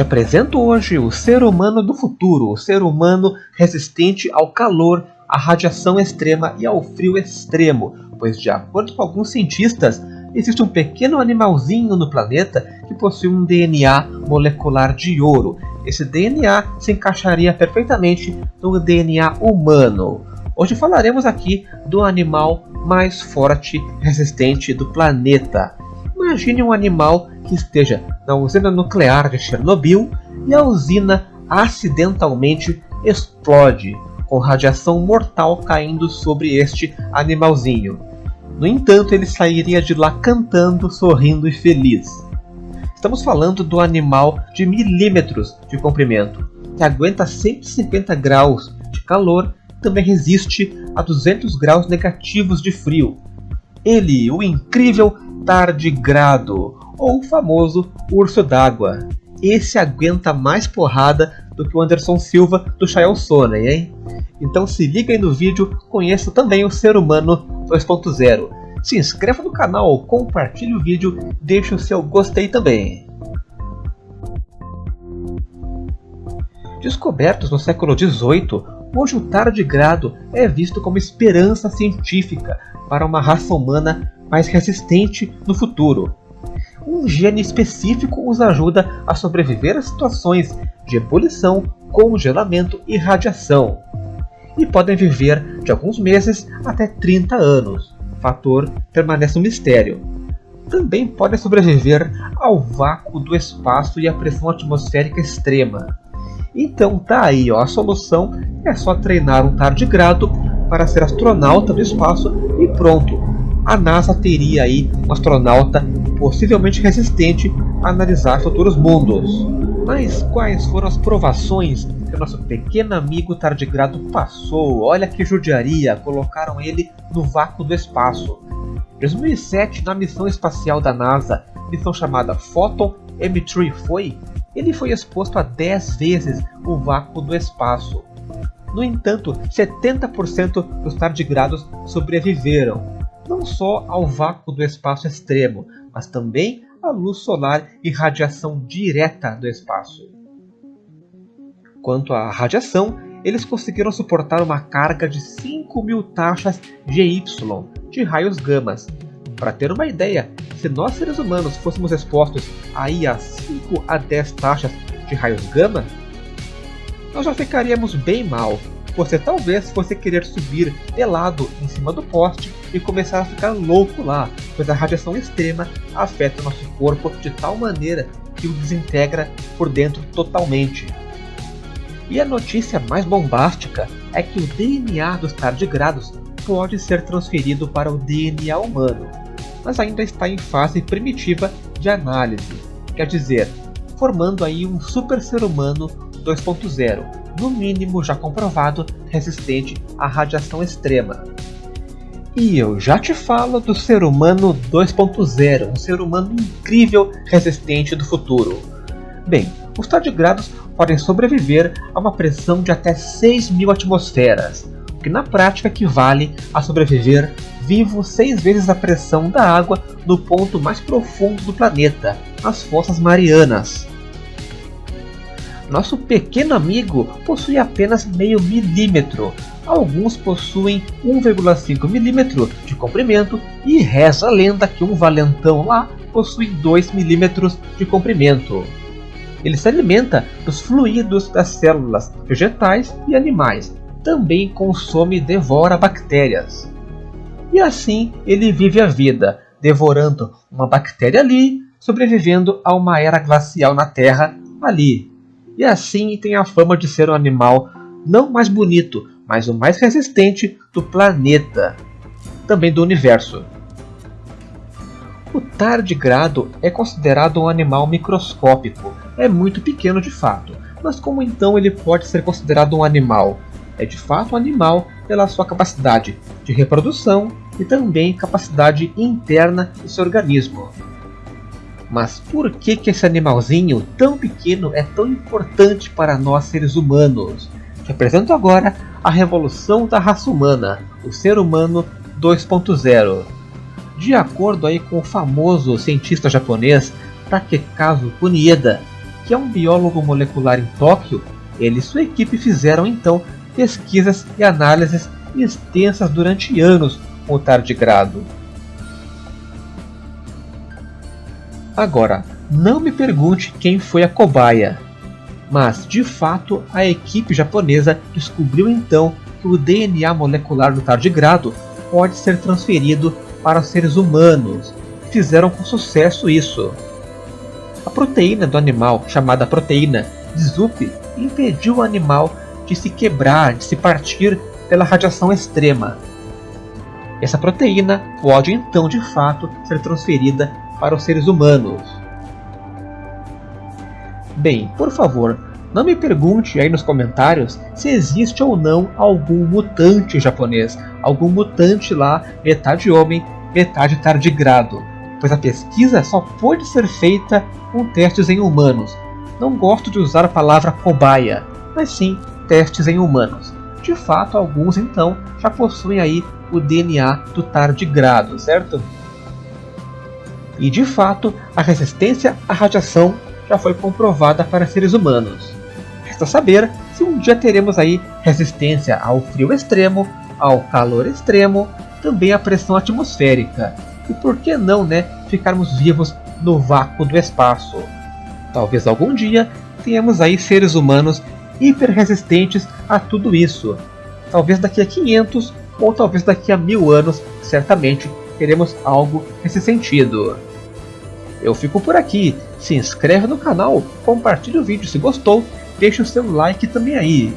Te apresento hoje o ser humano do futuro, o ser humano resistente ao calor, à radiação extrema e ao frio extremo, pois de acordo com alguns cientistas, existe um pequeno animalzinho no planeta que possui um DNA molecular de ouro. Esse DNA se encaixaria perfeitamente no DNA humano. Hoje falaremos aqui do animal mais forte resistente do planeta. Imagine um animal que esteja na usina nuclear de Chernobyl e a usina acidentalmente explode, com radiação mortal caindo sobre este animalzinho. No entanto, ele sairia de lá cantando, sorrindo e feliz. Estamos falando do animal de milímetros de comprimento, que aguenta 150 graus de calor e também resiste a 200 graus negativos de frio. Ele, o incrível tardigrado, ou o famoso urso d'água. Esse aguenta mais porrada do que o Anderson Silva do Chael Sonnen, hein? Então se liga aí no vídeo, conheça também o Ser Humano 2.0. Se inscreva no canal, compartilhe o vídeo, deixe o seu gostei também. Descobertos no século XVIII, hoje o tardigrado é visto como esperança científica para uma raça humana mais resistente no futuro. Um gene específico os ajuda a sobreviver a situações de ebulição, congelamento e radiação. E podem viver de alguns meses até 30 anos. O fator permanece um mistério. Também podem sobreviver ao vácuo do espaço e à pressão atmosférica extrema. Então tá aí, ó, a solução é só treinar um tardigrado para ser astronauta do espaço e pronto, a NASA teria aí um astronauta possivelmente resistente a analisar futuros mundos. Mas quais foram as provações que o nosso pequeno amigo tardigrado passou? Olha que judiaria, colocaram ele no vácuo do espaço. Em 2007, na missão espacial da NASA, missão chamada Photon M3 foi, ele foi exposto a 10 vezes o vácuo do espaço. No entanto, 70% dos tardigrados sobreviveram, não só ao vácuo do espaço extremo, mas também à luz solar e radiação direta do espaço. Quanto à radiação, eles conseguiram suportar uma carga de 5 mil taxas GY de raios gamas. Para ter uma ideia, se nós seres humanos fôssemos expostos aí a 5 a 10 taxas de raios gama, nós já ficaríamos bem mal, você talvez fosse querer subir pelado em cima do poste e começar a ficar louco lá, pois a radiação extrema afeta o nosso corpo de tal maneira que o desintegra por dentro totalmente. E a notícia mais bombástica é que o DNA dos tardigrados pode ser transferido para o DNA humano, mas ainda está em fase primitiva de análise, quer dizer, formando aí um super ser humano 2.0, no mínimo já comprovado, resistente à radiação extrema. E eu já te falo do ser humano 2.0, um ser humano incrível resistente do futuro. Bem, os tardigrados podem sobreviver a uma pressão de até 6.000 atmosferas, o que na prática equivale a sobreviver vivo seis vezes a pressão da água no ponto mais profundo do planeta, as Fossas Marianas. Nosso pequeno amigo possui apenas meio milímetro. Alguns possuem 1,5 milímetro de comprimento e reza a lenda que um valentão lá possui 2 milímetros de comprimento. Ele se alimenta dos fluidos das células vegetais e animais. Também consome e devora bactérias. E assim ele vive a vida, devorando uma bactéria ali, sobrevivendo a uma era glacial na Terra ali, e assim tem a fama de ser um animal não mais bonito, mas o mais resistente do planeta, também do universo. O tardigrado é considerado um animal microscópico, é muito pequeno de fato, mas como então ele pode ser considerado um animal? É de fato um animal pela sua capacidade de reprodução e também capacidade interna do seu organismo. Mas por que, que esse animalzinho tão pequeno é tão importante para nós seres humanos? Te apresento agora a revolução da raça humana, o ser humano 2.0. De acordo aí com o famoso cientista japonês Takekazu Kunieda, que é um biólogo molecular em Tóquio, ele e sua equipe fizeram então pesquisas e análises extensas durante anos com o tardigrado. Agora, não me pergunte quem foi a cobaia, mas de fato a equipe japonesa descobriu então que o DNA molecular do tardigrado pode ser transferido para seres humanos. Fizeram com sucesso isso. A proteína do animal, chamada proteína de Zup, impediu o animal de se quebrar, de se partir pela radiação extrema. Essa proteína pode então de fato ser transferida para os seres humanos. Bem, por favor, não me pergunte aí nos comentários se existe ou não algum mutante japonês, algum mutante lá, metade homem, metade tardigrado, pois a pesquisa só pode ser feita com testes em humanos. Não gosto de usar a palavra cobaia, mas sim testes em humanos. De fato, alguns então já possuem aí o DNA do tardigrado, certo? E de fato, a resistência à radiação já foi comprovada para seres humanos. Resta saber se um dia teremos aí resistência ao frio extremo, ao calor extremo, também à pressão atmosférica. E por que não, né, ficarmos vivos no vácuo do espaço? Talvez algum dia tenhamos aí seres humanos hiper resistentes a tudo isso. Talvez daqui a 500 ou talvez daqui a mil anos, certamente teremos algo nesse sentido. Eu fico por aqui, se inscreve no canal, compartilhe o vídeo se gostou, deixe o seu like também aí.